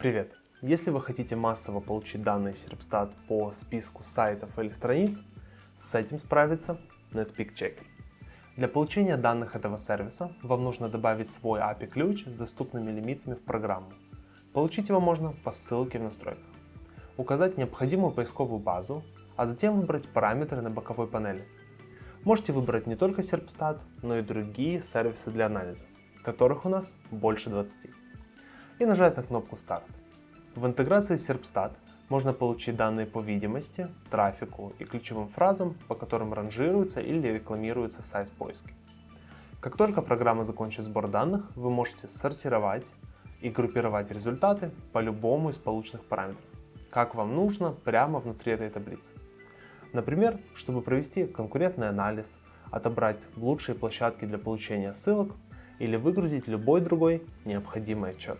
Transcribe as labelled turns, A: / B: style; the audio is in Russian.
A: Привет! Если вы хотите массово получить данные Serpstat по списку сайтов или страниц, с этим справится Netpeak Checker. Для получения данных этого сервиса вам нужно добавить свой API-ключ с доступными лимитами в программу. Получить его можно по ссылке в настройках. Указать необходимую поисковую базу, а затем выбрать параметры на боковой панели. Можете выбрать не только Serpstat, но и другие сервисы для анализа, которых у нас больше 20. И нажать на кнопку Старт. В интеграции Serpstat можно получить данные по видимости, трафику и ключевым фразам, по которым ранжируется или рекламируется сайт в. Как только программа закончит сбор данных, вы можете сортировать и группировать результаты по любому из полученных параметров, как вам нужно прямо внутри этой таблицы. Например, чтобы провести конкурентный анализ, отобрать лучшие площадки для получения ссылок или выгрузить любой другой необходимый отчет.